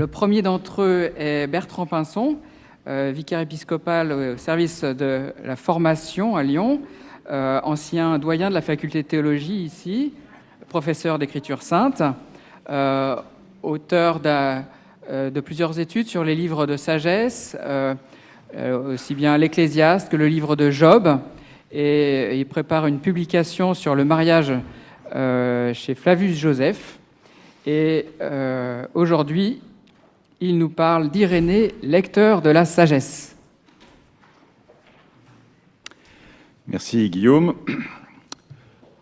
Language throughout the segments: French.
Le premier d'entre eux est Bertrand Pinson, euh, vicaire épiscopal au service de la formation à Lyon, euh, ancien doyen de la faculté de théologie ici, professeur d'écriture sainte, euh, auteur de plusieurs études sur les livres de sagesse, aussi bien l'Ecclésiaste que le livre de Job, il prépare une publication sur le mariage chez Flavius Joseph. Et aujourd'hui, il nous parle d'Irénée, lecteur de la sagesse. Merci Guillaume.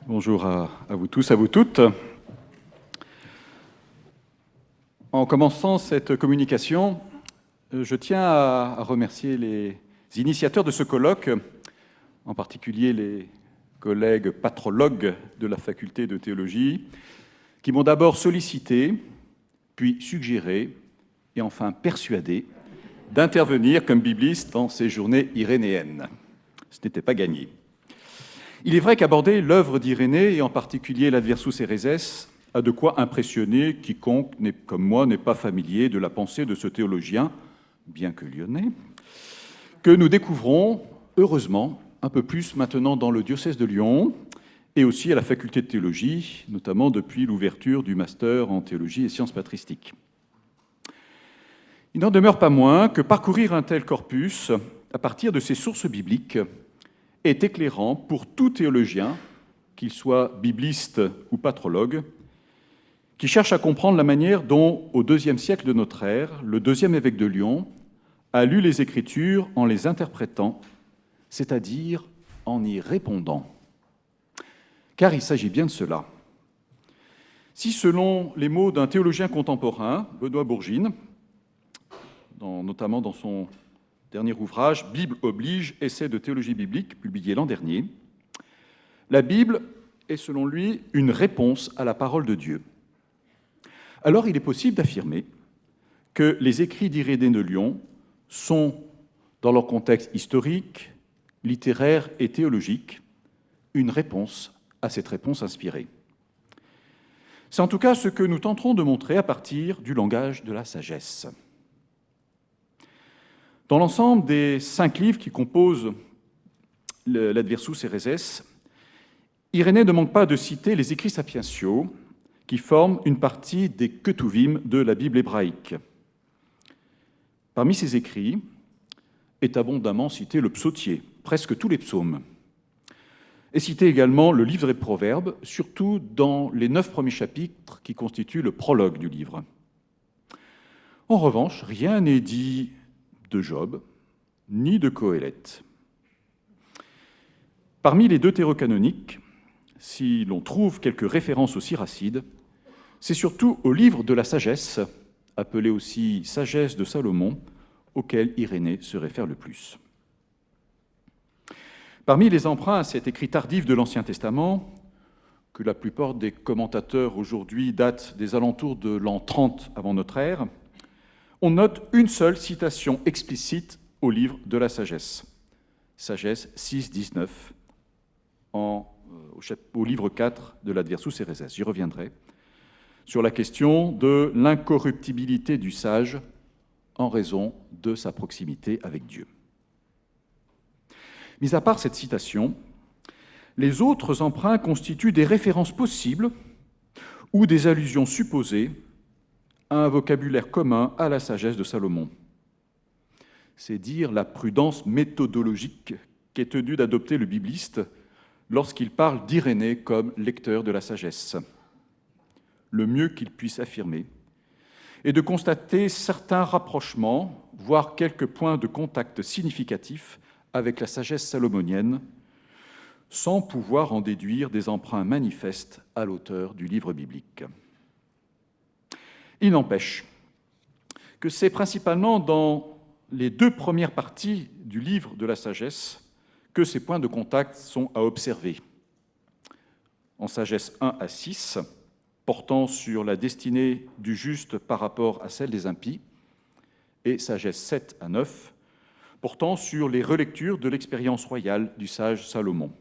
Bonjour à, vous tous, à vous toutes. En commençant cette communication, je tiens à remercier les initiateurs de ce colloque, en particulier les collègues patrologues de la faculté de théologie, qui m'ont d'abord sollicité, puis suggéré et enfin persuadé d'intervenir comme bibliste dans ces journées irénéennes. Ce n'était pas gagné. Il est vrai qu'aborder l'œuvre d'Irénée, et en particulier l'Adversus Ereses, a de quoi impressionner quiconque, comme moi, n'est pas familier de la pensée de ce théologien, bien que lyonnais, que nous découvrons, heureusement, un peu plus maintenant dans le diocèse de Lyon, et aussi à la faculté de théologie, notamment depuis l'ouverture du master en théologie et sciences patristiques. Il n'en demeure pas moins que parcourir un tel corpus à partir de ces sources bibliques est éclairant pour tout théologien, qu'il soit bibliste ou patrologue, qui cherche à comprendre la manière dont, au deuxième siècle de notre ère, le deuxième évêque de Lyon a lu les Écritures en les interprétant, c'est-à-dire en y répondant. Car il s'agit bien de cela. Si, selon les mots d'un théologien contemporain, Benoît Bourgine, notamment dans son dernier ouvrage, Bible oblige, essai de théologie biblique, publié l'an dernier. La Bible est, selon lui, une réponse à la parole de Dieu. Alors il est possible d'affirmer que les écrits d'Irénée de Lyon sont, dans leur contexte historique, littéraire et théologique, une réponse à cette réponse inspirée. C'est en tout cas ce que nous tenterons de montrer à partir du langage de la sagesse. Dans l'ensemble des cinq livres qui composent l'Adversus Ereses, Irénée ne manque pas de citer les écrits sapientiaux qui forment une partie des Ketuvim de la Bible hébraïque. Parmi ces écrits est abondamment cité le psautier, presque tous les psaumes. Et cité également le livre des Proverbes, surtout dans les neuf premiers chapitres qui constituent le prologue du livre. En revanche, rien n'est dit de Job, ni de Coëlette. Parmi les deux canoniques, si l'on trouve quelques références au Siracide, c'est surtout au livre de la sagesse, appelé aussi Sagesse de Salomon, auquel Irénée se réfère le plus. Parmi les emprunts à cet écrit tardif de l'Ancien Testament, que la plupart des commentateurs aujourd'hui datent des alentours de l'an 30 avant notre ère, on note une seule citation explicite au livre de la sagesse. Sagesse 6, 19, en, euh, au, livre 4 de l'Adversus Ereses. J'y reviendrai. Sur la question de l'incorruptibilité du sage en raison de sa proximité avec Dieu. Mis à part cette citation, les autres emprunts constituent des références possibles ou des allusions supposées un vocabulaire commun à la sagesse de Salomon. C'est dire la prudence méthodologique qu'est tenu d'adopter le bibliste lorsqu'il parle d'Irénée comme lecteur de la sagesse. Le mieux qu'il puisse affirmer est de constater certains rapprochements, voire quelques points de contact significatifs avec la sagesse salomonienne, sans pouvoir en déduire des emprunts manifestes à l'auteur du livre biblique. Il n'empêche que c'est principalement dans les deux premières parties du livre de la sagesse que ces points de contact sont à observer. En sagesse 1 à 6, portant sur la destinée du juste par rapport à celle des impies, et sagesse 7 à 9, portant sur les relectures de l'expérience royale du sage Salomon.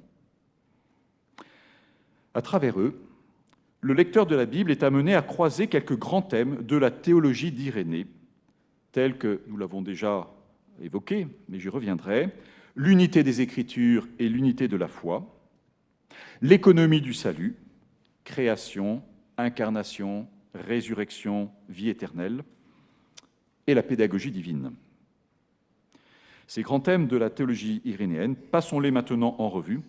À travers eux, le lecteur de la Bible est amené à croiser quelques grands thèmes de la théologie d'Irénée, tels que nous l'avons déjà évoqué, mais j'y reviendrai, l'unité des Écritures et l'unité de la foi, l'économie du salut, création, incarnation, résurrection, vie éternelle, et la pédagogie divine. Ces grands thèmes de la théologie irénéenne, passons-les maintenant en revue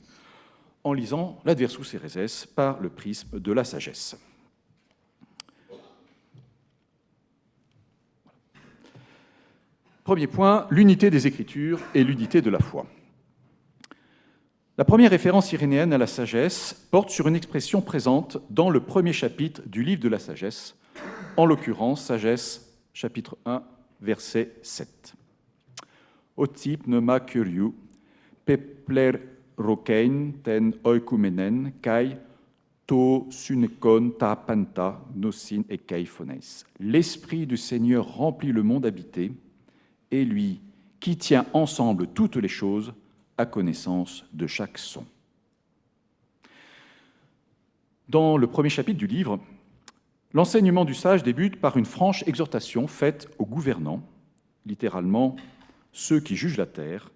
en lisant l'Adversus Ereses par le prisme de la sagesse. Premier point, l'unité des Écritures et l'unité de la foi. La première référence irénéenne à la sagesse porte sur une expression présente dans le premier chapitre du livre de la sagesse, en l'occurrence Sagesse chapitre 1, verset 7. Otip nema curiu, pepler rokein ten oikumenen, kai to ta panta nosin et kaifones. L'Esprit du Seigneur remplit le monde habité, et lui, qui tient ensemble toutes les choses, à connaissance de chaque son. Dans le premier chapitre du livre, l'enseignement du sage débute par une franche exhortation faite aux gouvernants, littéralement ceux qui jugent la terre,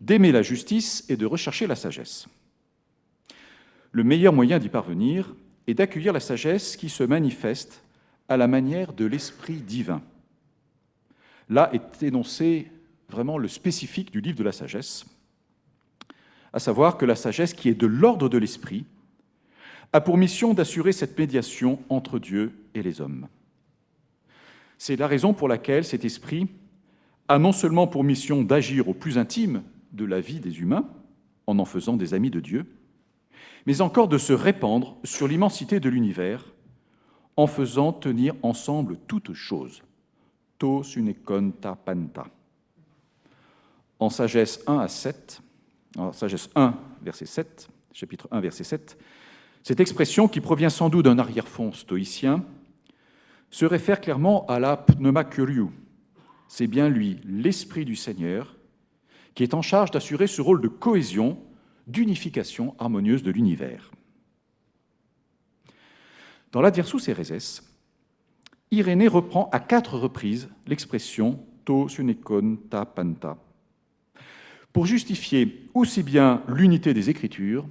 d'aimer la justice et de rechercher la sagesse. Le meilleur moyen d'y parvenir est d'accueillir la sagesse qui se manifeste à la manière de l'Esprit divin. Là est énoncé vraiment le spécifique du livre de la sagesse, à savoir que la sagesse qui est de l'ordre de l'Esprit a pour mission d'assurer cette médiation entre Dieu et les hommes. C'est la raison pour laquelle cet esprit a non seulement pour mission d'agir au plus intime de la vie des humains, en en faisant des amis de Dieu, mais encore de se répandre sur l'immensité de l'univers en faisant tenir ensemble toutes choses. To sunekon ta panta. En sagesse 1 à 7, en sagesse 1, verset 7, chapitre 1, verset 7, cette expression, qui provient sans doute d'un arrière-fond stoïcien, se réfère clairement à la pneuma curiou. C'est bien lui, l'Esprit du Seigneur, qui est en charge d'assurer ce rôle de cohésion, d'unification harmonieuse de l'univers. Dans l'Adversus Ereses, Irénée reprend à quatre reprises l'expression to sunekon ta panta pour justifier aussi bien l'unité des Écritures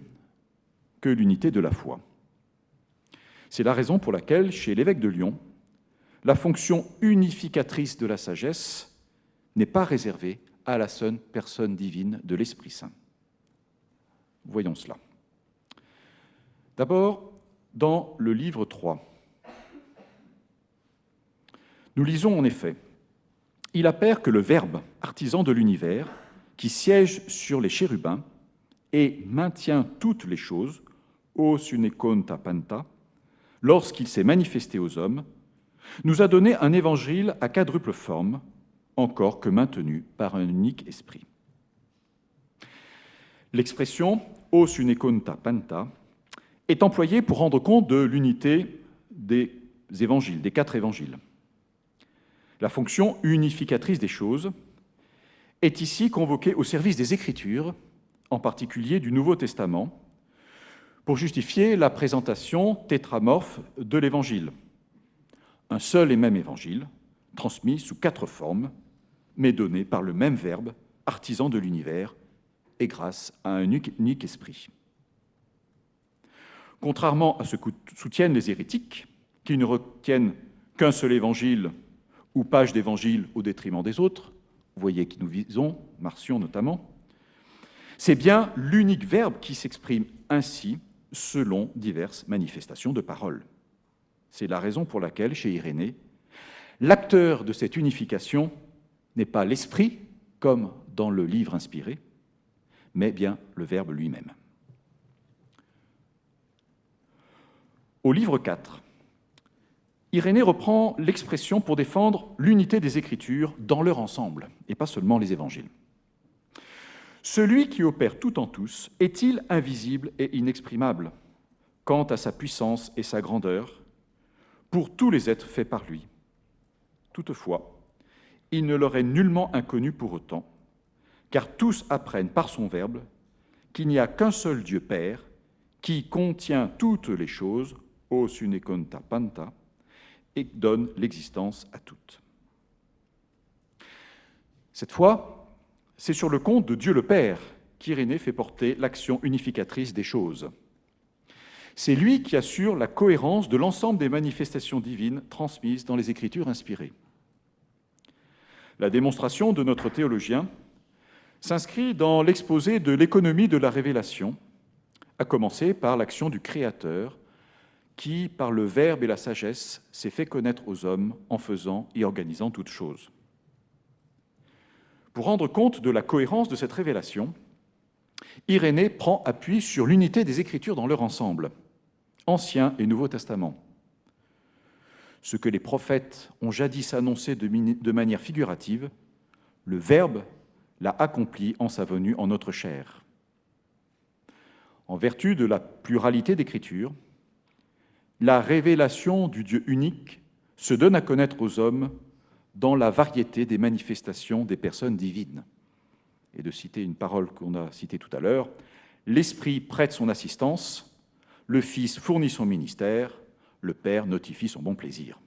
que l'unité de la foi. C'est la raison pour laquelle, chez l'évêque de Lyon, la fonction unificatrice de la sagesse n'est pas réservée à la seule personne divine de l'Esprit Saint. Voyons cela. D'abord, dans le livre 3, nous lisons en effet Il appert que le Verbe, artisan de l'univers, qui siège sur les chérubins et maintient toutes les choses, o sunekon panta, lorsqu'il s'est manifesté aux hommes, nous a donné un évangile à quadruple forme, encore que maintenu par un unique esprit. L'expression os ta panta est employée pour rendre compte de l'unité des évangiles, des quatre évangiles. La fonction unificatrice des choses est ici convoquée au service des Écritures, en particulier du Nouveau Testament, pour justifier la présentation tétramorphe de l'Évangile. Un seul et même Évangile, transmis sous quatre formes, mais donné par le même Verbe, artisan de l'univers, et grâce à un unique esprit. Contrairement à ce que soutiennent les hérétiques, qui ne retiennent qu'un seul évangile ou page d'évangile au détriment des autres, vous voyez qui nous visons, Marcion notamment, c'est bien l'unique verbe qui s'exprime ainsi selon diverses manifestations de parole. C'est la raison pour laquelle, chez Irénée, l'acteur de cette unification n'est pas l'esprit, comme dans le livre inspiré, mais bien le Verbe lui-même. Au livre 4, Irénée reprend l'expression pour défendre l'unité des Écritures dans leur ensemble, et pas seulement les évangiles. Celui qui opère tout en tous est-il invisible et inexprimable quant à sa puissance et sa grandeur? Pour tous les êtres faits par lui Toutefois, il ne leur est nullement inconnu pour autant, car tous apprennent par son Verbe qu'il n'y a qu'un seul Dieu Père qui contient toutes les choses o sunekonta panta, et donne l'existence à toutes. Cette fois, c'est sur le compte de Dieu le Père qu'Irénée fait porter l'action unificatrice des choses. C'est lui qui assure la cohérence de l'ensemble des manifestations divines transmises dans les Écritures inspirées. La démonstration de notre théologien s'inscrit dans l'exposé de l'économie de la révélation, à commencer par l'action du Créateur, qui, par le Verbe et la sagesse, s'est fait connaître aux hommes en faisant et organisant toutes choses. Pour rendre compte de la cohérence de cette révélation, Irénée prend appui sur l'unité des Écritures dans leur ensemble, Ancien et Nouveau Testament. Ce que les prophètes ont jadis annoncé de manière figurative, le Verbe l'a accompli en sa venue en notre chair. En vertu de la pluralité d'écritures, la révélation du Dieu unique se donne à connaître aux hommes dans la variété des manifestations des personnes divines. Et de citer une parole qu'on a citée tout à l'heure, l'Esprit prête son assistance, le Fils fournit son ministère, le Père notifie son bon plaisir.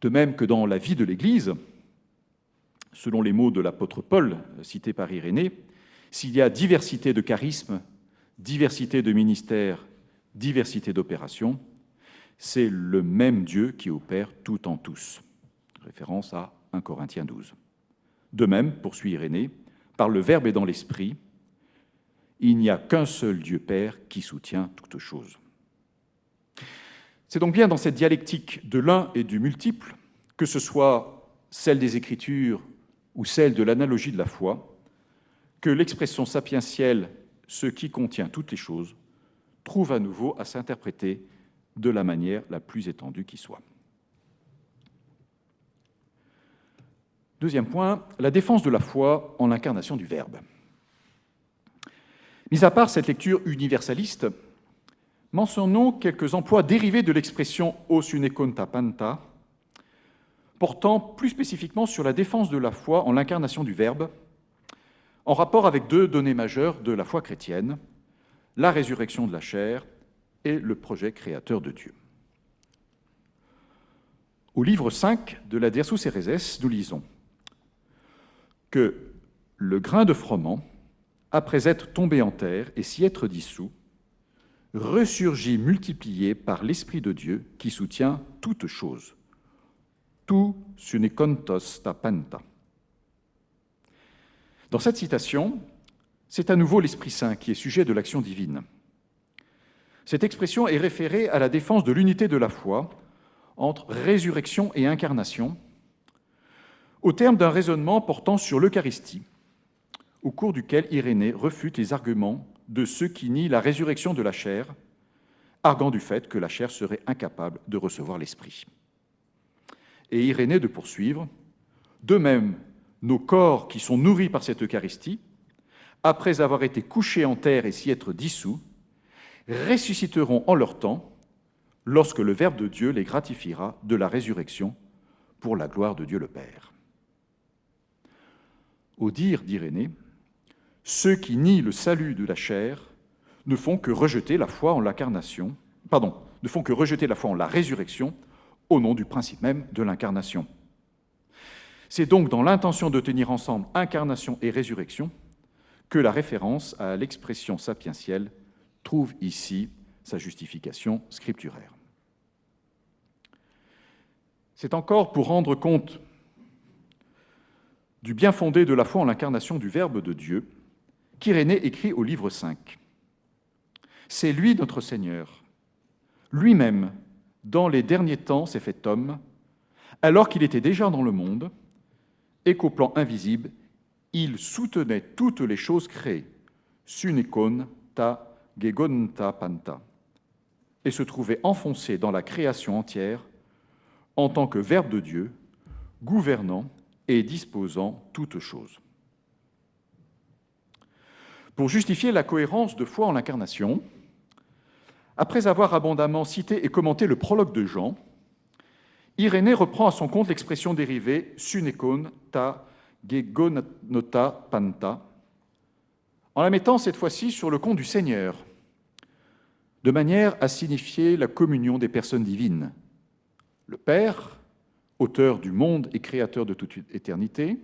De même que dans la vie de l'Église, selon les mots de l'apôtre Paul cité par Irénée, s'il y a diversité de charismes, diversité de ministères, diversité d'opérations, c'est le même Dieu qui opère tout en tous. Référence à 1 Corinthiens 12. De même, poursuit Irénée, par le Verbe et dans l'Esprit, il n'y a qu'un seul Dieu Père qui soutient toutes choses. C'est donc bien dans cette dialectique de l'un et du multiple, que ce soit celle des Écritures ou celle de l'analogie de la foi, que l'expression sapientielle, ce qui contient toutes les choses, trouve à nouveau à s'interpréter de la manière la plus étendue qui soit. Deuxième point, la défense de la foi en l'incarnation du Verbe. Mis à part cette lecture universaliste, mentionnons quelques emplois dérivés de l'expression os une conta panta, portant plus spécifiquement sur la défense de la foi en l'incarnation du Verbe, en rapport avec deux données majeures de la foi chrétienne, la résurrection de la chair et le projet créateur de Dieu. Au livre 5 de la Dersus Ereses, nous lisons que le grain de froment, après être tombé en terre et s'y être dissous, ressurgit multiplié par l'Esprit de Dieu qui soutient toutes choses tu sunekontos ta panta. Dans cette citation, c'est à nouveau l'Esprit Saint qui est sujet de l'action divine. Cette expression est référée à la défense de l'unité de la foi entre résurrection et incarnation, au terme d'un raisonnement portant sur l'Eucharistie, au cours duquel Irénée refute les arguments de ceux qui nient la résurrection de la chair, arguant du fait que la chair serait incapable de recevoir l'Esprit et Irénée de poursuivre. De même, nos corps qui sont nourris par cette Eucharistie, après avoir été couchés en terre et s'y être dissous, ressusciteront en leur temps lorsque le Verbe de Dieu les gratifiera de la résurrection pour la gloire de Dieu le Père. Au dire d'Irénée, ceux qui nient le salut de la chair ne font que rejeter la foi en l'incarnation, pardon, ne font que rejeter la foi en la résurrection au nom du principe même de l'incarnation. C'est donc dans l'intention de tenir ensemble incarnation et résurrection que la référence à l'expression sapientielle trouve ici sa justification scripturaire. C'est encore pour rendre compte du bien fondé de la foi en l'incarnation du Verbe de Dieu qu'Irénée écrit au livre 5. C'est lui notre Seigneur, lui-même dans les derniers temps, s'est fait homme, alors qu'il était déjà dans le monde, et qu'au plan invisible, il soutenait toutes les choses créées, sunikon ta gegonta panta, et se trouvait enfoncé dans la création entière en tant que Verbe de Dieu, gouvernant et disposant toutes choses. Pour justifier la cohérence de foi en l'incarnation, après avoir abondamment cité et commenté le prologue de Jean, Irénée reprend à son compte l'expression dérivée sunekon ta gegonota panta, en la mettant cette fois-ci sur le compte du Seigneur, de manière à signifier la communion des personnes divines. Le Père, auteur du monde et créateur de toute éternité,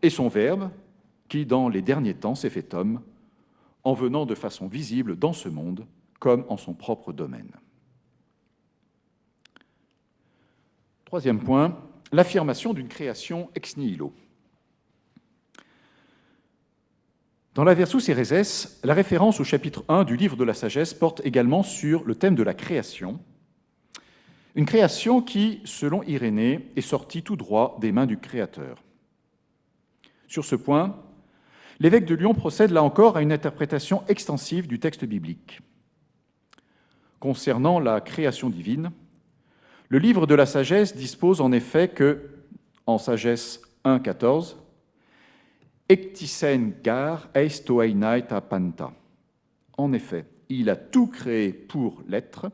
et son Verbe, qui dans les derniers temps s'est fait homme, en venant de façon visible dans ce monde comme en son propre domaine. Troisième point, l'affirmation d'une création ex nihilo. Dans la Versus Ereses, la référence au chapitre 1 du livre de la sagesse porte également sur le thème de la création, une création qui, selon Irénée, est sortie tout droit des mains du Créateur. Sur ce point, l'évêque de Lyon procède là encore à une interprétation extensive du texte biblique. Concernant la création divine, le livre de la sagesse dispose en effet que, en sagesse 1.14, Ektisen gar panta. En effet, il a tout créé pour l'être.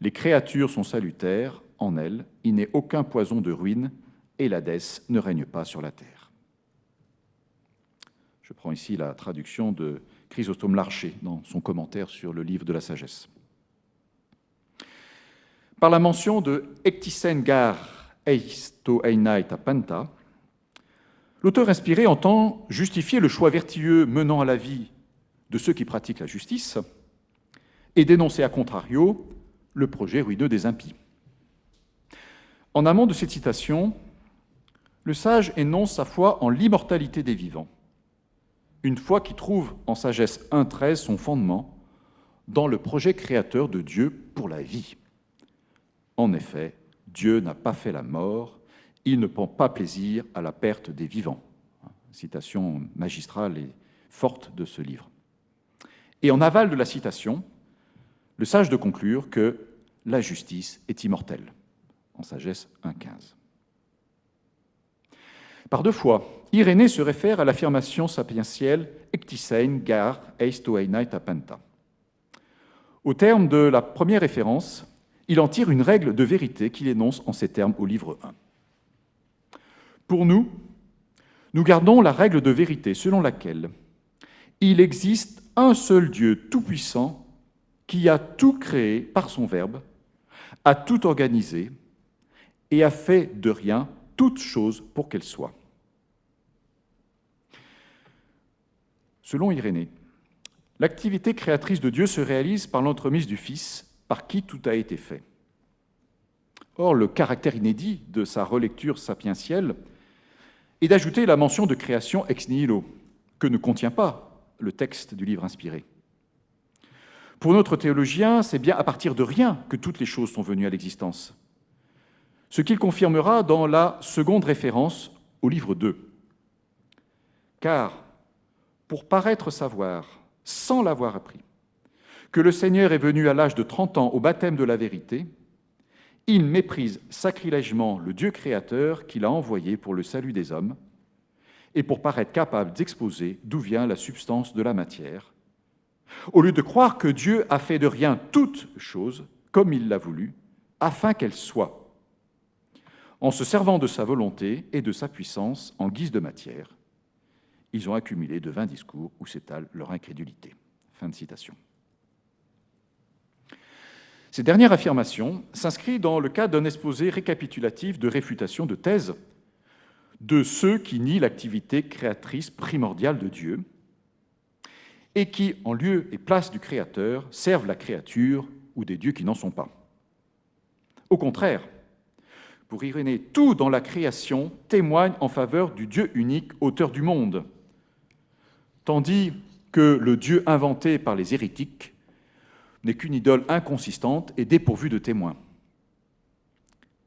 Les créatures sont salutaires en elles. Il n'est aucun poison de ruine et l'Hadès ne règne pas sur la terre. Je prends ici la traduction de Chrysostome Larcher dans son commentaire sur le livre de la sagesse. Par la mention de Ektisen gar panta, L'auteur inspiré entend justifier le choix vertueux menant à la vie de ceux qui pratiquent la justice et dénoncer à contrario le projet ruineux des impies. En amont de cette citation, le sage énonce sa foi en l'immortalité des vivants, une foi qui trouve en sagesse 1.13 son fondement dans le projet créateur de Dieu pour la vie. En effet, Dieu n'a pas fait la mort, il ne prend pas plaisir à la perte des vivants. Citation magistrale et forte de ce livre. Et en aval de la citation, le sage de conclure que la justice est immortelle, en sagesse 1.15. Par deux fois, Irénée se réfère à l'affirmation sapientielle Ectisein gar eistoeinai tapenta. Au terme de la première référence, il en tire une règle de vérité qu'il énonce en ces termes au livre 1. Pour nous, nous gardons la règle de vérité selon laquelle il existe un seul Dieu tout-puissant qui a tout créé par son Verbe, a tout organisé et a fait de rien toute chose pour qu'elle soit. Selon Irénée, l'activité créatrice de Dieu se réalise par l'entremise du Fils, par qui tout a été fait. Or, le caractère inédit de sa relecture sapientielle et d'ajouter la mention de création ex nihilo, que ne contient pas le texte du livre inspiré. Pour notre théologien, c'est bien à partir de rien que toutes les choses sont venues à l'existence. Ce qu'il confirmera dans la seconde référence au livre 2. Car, pour paraître savoir, sans l'avoir appris, que le Seigneur est venu à l'âge de 30 ans au baptême de la vérité, il méprise sacrilègement le Dieu créateur qu'il a envoyé pour le salut des hommes et pour paraître capable d'exposer d'où vient la substance de la matière, au lieu de croire que Dieu a fait de rien toute chose comme il l'a voulu, afin qu'elle soit, en se servant de sa volonté et de sa puissance en guise de matière. Ils ont accumulé de vains discours où s'étale leur incrédulité. Fin de citation. Ces dernières affirmations s'inscrivent dans le cadre d'un exposé récapitulatif de réfutation de thèses de ceux qui nient l'activité créatrice primordiale de Dieu et qui, en lieu et place du Créateur, servent la créature ou des dieux qui n'en sont pas. Au contraire, pour Irénée, tout dans la création témoigne en faveur du Dieu unique, auteur du monde, tandis que le Dieu inventé par les hérétiques n'est qu'une idole inconsistante et dépourvue de témoins.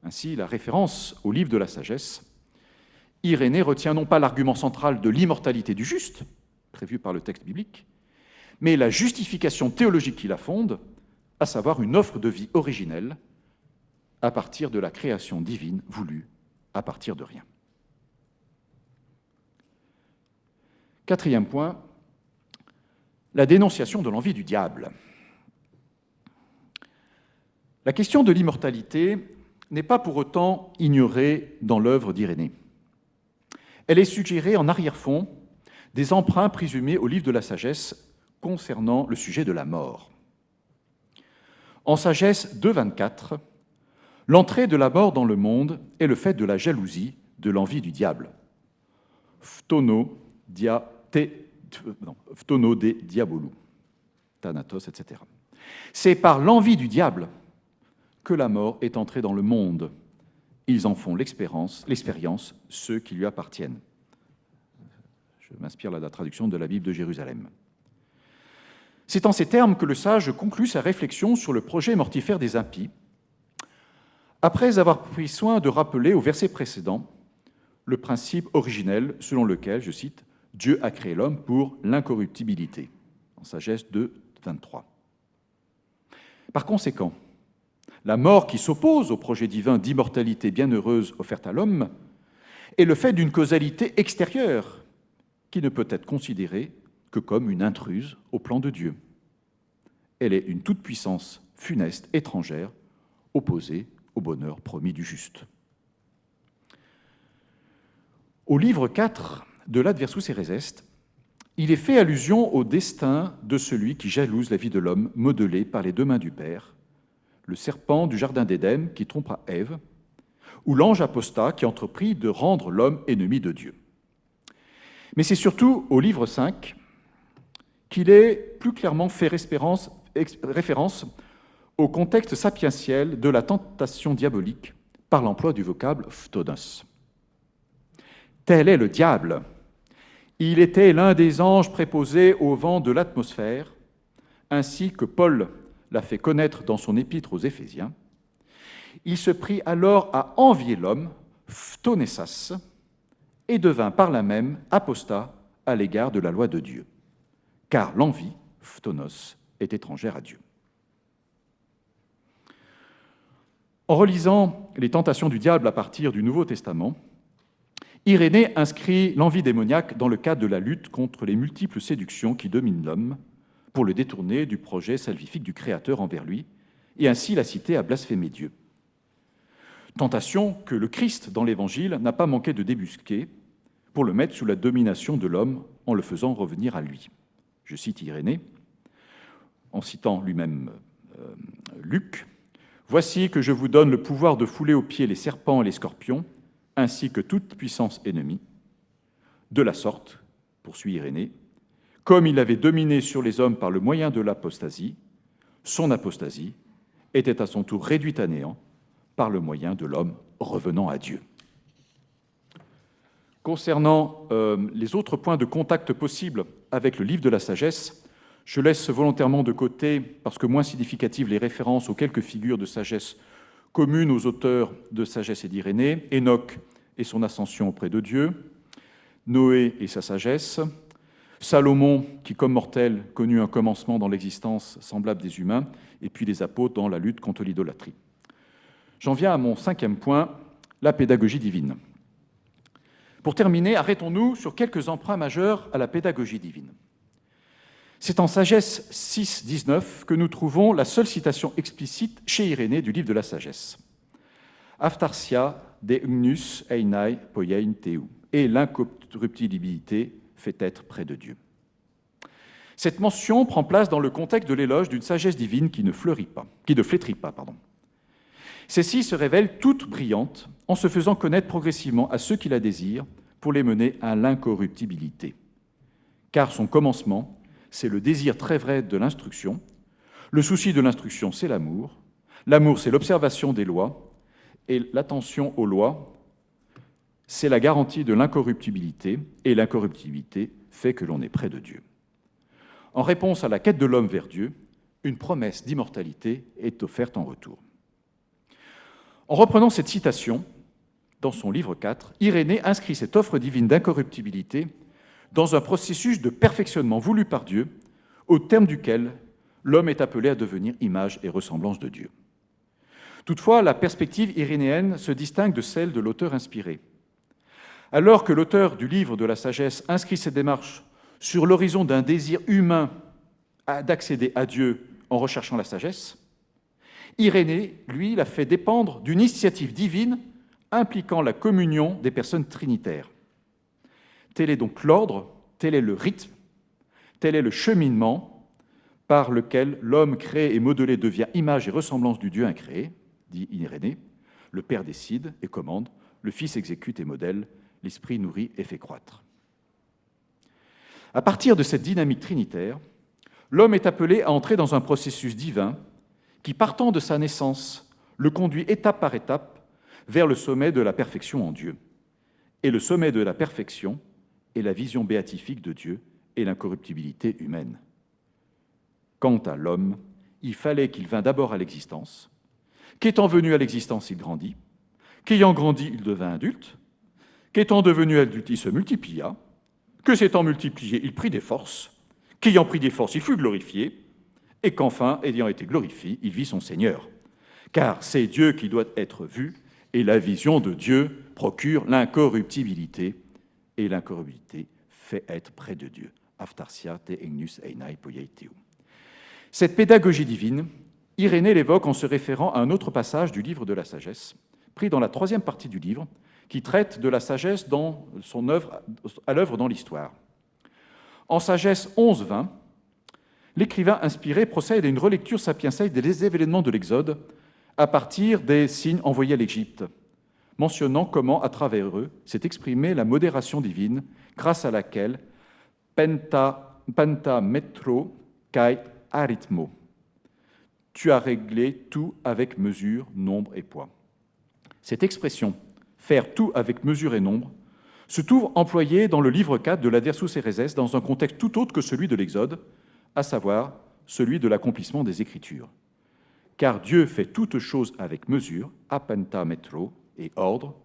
Ainsi, la référence au livre de la sagesse, Irénée retient non pas l'argument central de l'immortalité du juste, prévu par le texte biblique, mais la justification théologique qui la fonde, à savoir une offre de vie originelle à partir de la création divine voulue à partir de rien. Quatrième point, la dénonciation de l'envie du diable. La question de l'immortalité n'est pas pour autant ignorée dans l'œuvre d'Irénée. Elle est suggérée en arrière-fond des emprunts présumés au livre de la sagesse concernant le sujet de la mort. En Sagesse 2.24, l'entrée de la mort dans le monde est le fait de la jalousie, de l'envie du diable. Phtono, dia, te, non, de diabolou, Thanatos, etc. C'est par l'envie du diable que la mort est entrée dans le monde. Ils en font l'expérience, ceux qui lui appartiennent. Je m'inspire de la traduction de la Bible de Jérusalem. C'est en ces termes que le sage conclut sa réflexion sur le projet mortifère des impies, après avoir pris soin de rappeler au verset précédent le principe originel selon lequel, je cite, Dieu a créé l'homme pour l'incorruptibilité, en sagesse 2, 23. Par conséquent, la mort qui s'oppose au projet divin d'immortalité bienheureuse offerte à l'homme est le fait d'une causalité extérieure qui ne peut être considérée que comme une intruse au plan de Dieu. Elle est une toute-puissance funeste étrangère, opposée bonheur promis du juste. Au livre 4 de l'Adversus Eresest, il est fait allusion au destin de celui qui jalouse la vie de l'homme modelé par les deux mains du Père, le serpent du Jardin d'Éden qui trompera Ève, ou l'ange apostat qui entreprit de rendre l'homme ennemi de Dieu. Mais c'est surtout au livre 5 qu'il est plus clairement fait référence au contexte sapientiel de la tentation diabolique par l'emploi du vocable phtonos. Tel est le diable. Il était l'un des anges préposés au vent de l'atmosphère, ainsi que Paul l'a fait connaître dans son épître aux Éphésiens. Il se prit alors à envier l'homme, phtonessas, et devint par là même apostat à l'égard de la loi de Dieu car l'envie, phtonos, est étrangère à Dieu. En relisant les tentations du diable à partir du Nouveau Testament, Irénée inscrit l'envie démoniaque dans le cadre de la lutte contre les multiples séductions qui dominent l'homme pour le détourner du projet salvifique du Créateur envers lui, et ainsi la citer à blasphémer Dieu. Tentation que le Christ, dans l'Évangile, n'a pas manqué de débusquer pour le mettre sous la domination de l'homme en le faisant revenir à lui. Je cite Irénée, en citant lui-même euh, Luc, Voici que je vous donne le pouvoir de fouler aux pieds les serpents et les scorpions, ainsi que toute puissance ennemie. De la sorte, poursuit Irénée, comme il avait dominé sur les hommes par le moyen de l'apostasie, son apostasie était à son tour réduite à néant par le moyen de l'homme revenant à Dieu. Concernant euh, les autres points de contact possibles avec le livre de la sagesse, je laisse volontairement de côté, parce que moins significatives, les références aux quelques figures de sagesse communes aux auteurs de sagesse et d'Irénée, Enoch et son ascension auprès de Dieu, Noé et sa sagesse, Salomon, qui comme mortel connut un commencement dans l'existence semblable des humains, et puis les apôtres dans la lutte contre l'idolâtrie. J'en viens à mon cinquième point, la pédagogie divine. Pour terminer, arrêtons-nous sur quelques emprunts majeurs à la pédagogie divine. C'est en Sagesse 6, 19 que nous trouvons la seule citation explicite chez Irénée du livre de la Sagesse. Aftarsia de ugnus einai poiein teu. Et l'incorruptibilité fait être près de Dieu. Cette mention prend place dans le contexte de l'éloge d'une sagesse divine qui ne fleurit pas, qui ne flétrit pas, pardon. Celle-ci se révèle toute brillante en se faisant connaître progressivement à ceux qui la désirent pour les mener à l'incorruptibilité. Car son commencement, c'est le désir très vrai de l'instruction. Le souci de l'instruction, c'est l'amour. L'amour, c'est l'observation des lois. Et l'attention aux lois, c'est la garantie de l'incorruptibilité. Et l'incorruptibilité fait que l'on est près de Dieu. En réponse à la quête de l'homme vers Dieu, une promesse d'immortalité est offerte en retour. En reprenant cette citation, dans son livre 4, Irénée inscrit cette offre divine d'incorruptibilité dans un processus de perfectionnement voulu par Dieu, au terme duquel l'homme est appelé à devenir image et ressemblance de Dieu. Toutefois, la perspective irénéenne se distingue de celle de l'auteur inspiré. Alors que l'auteur du livre de la sagesse inscrit cette démarche sur l'horizon d'un désir humain d'accéder à Dieu en recherchant la sagesse, Irénée, lui, l'a fait dépendre d'une initiative divine impliquant la communion des personnes trinitaires. Tel est donc l'ordre, tel est le rythme, tel est le cheminement par lequel l'homme créé et modelé devient image et ressemblance du Dieu incréé, dit Irénée. Le Père décide et commande, le Fils exécute et modèle, l'Esprit nourrit et fait croître. À partir de cette dynamique trinitaire, l'homme est appelé à entrer dans un processus divin qui, partant de sa naissance, le conduit étape par étape vers le sommet de la perfection en Dieu. Et le sommet de la perfection est la vision béatifique de Dieu et l'incorruptibilité humaine. Quant à l'homme, il fallait qu'il vînt d'abord à l'existence, qu'étant venu à l'existence, il grandit, qu'ayant grandi, il devint adulte, qu'étant devenu adulte, il se multiplia, que s'étant multiplié, il prit des forces, qu'ayant pris des forces, il fut glorifié, et qu'enfin, ayant été glorifié, il vit son Seigneur. Car c'est Dieu qui doit être vu, et la vision de Dieu procure l'incorruptibilité, et l'incorruptibilité fait être près de Dieu. Aftarsia te einai Cette pédagogie divine, Irénée l'évoque en se référant à un autre passage du livre de la sagesse, pris dans la troisième partie du livre, qui traite de la sagesse dans son œuvre, à l'œuvre dans l'histoire. En Sagesse 11-20, l'écrivain inspiré procède à une relecture sapienselle des événements de l'Exode à partir des signes envoyés à l'Égypte, mentionnant comment, à travers eux, s'est exprimée la modération divine grâce à laquelle penta, metro kai arithmo. Tu as réglé tout avec mesure, nombre et poids. Cette expression, faire tout avec mesure et nombre, se trouve employée dans le livre 4 de l'Adersus Ereses dans un contexte tout autre que celui de l'Exode, à savoir celui de l'accomplissement des Écritures. Car Dieu fait toutes choses avec mesure, apenta metro et ordre,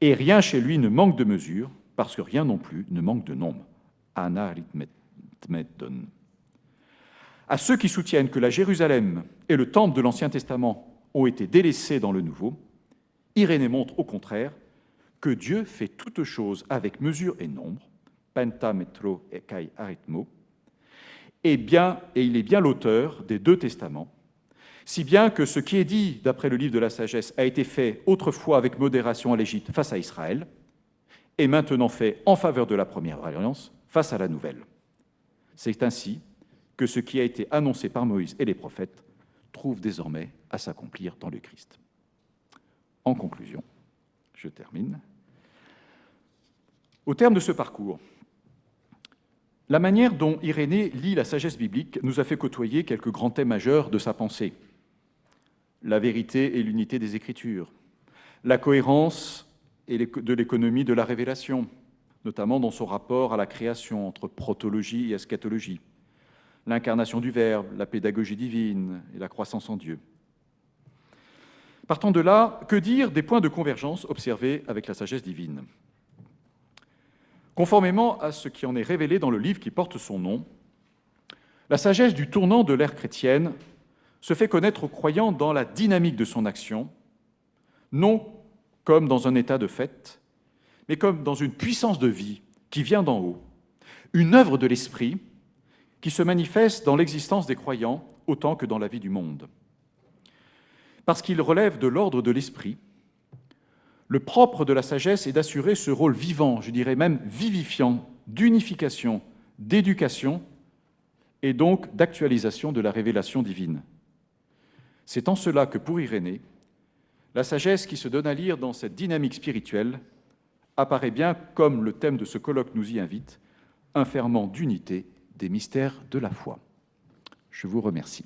et rien chez lui ne manque de mesure, parce que rien non plus ne manque de nombre. Anaritmedon. À ceux qui soutiennent que la Jérusalem et le temple de l'Ancien Testament ont été délaissés dans le Nouveau, Irénée montre au contraire que Dieu fait toutes choses avec mesure et nombre, et kai arithmo, et, bien, et il est bien l'auteur des deux testaments, si bien que ce qui est dit d'après le livre de la sagesse a été fait autrefois avec modération à l'Égypte face à Israël, et maintenant fait en faveur de la première alliance face à la nouvelle. C'est ainsi que ce qui a été annoncé par Moïse et les prophètes trouve désormais à s'accomplir dans le Christ. En conclusion, je termine. Au terme de ce parcours, la manière dont Irénée lit la sagesse biblique nous a fait côtoyer quelques grands thèmes majeurs de sa pensée. La vérité et l'unité des Écritures, la cohérence de l'économie de la révélation, notamment dans son rapport à la création entre protologie et eschatologie, l'incarnation du Verbe, la pédagogie divine et la croissance en Dieu. Partant de là, que dire des points de convergence observés avec la sagesse divine? Conformément à ce qui en est révélé dans le livre qui porte son nom, la sagesse du tournant de l'ère chrétienne se fait connaître aux croyants dans la dynamique de son action, non comme dans un état de fait, mais comme dans une puissance de vie qui vient d'en haut, une œuvre de l'esprit qui se manifeste dans l'existence des croyants autant que dans la vie du monde parce qu'il relève de l'ordre de l'esprit. Le propre de la sagesse est d'assurer ce rôle vivant, je dirais même vivifiant, d'unification, d'éducation et donc d'actualisation de la révélation divine. C'est en cela que pour Irénée, la sagesse qui se donne à lire dans cette dynamique spirituelle apparaît bien, comme le thème de ce colloque nous y invite, un ferment d'unité des mystères de la foi. Je vous remercie.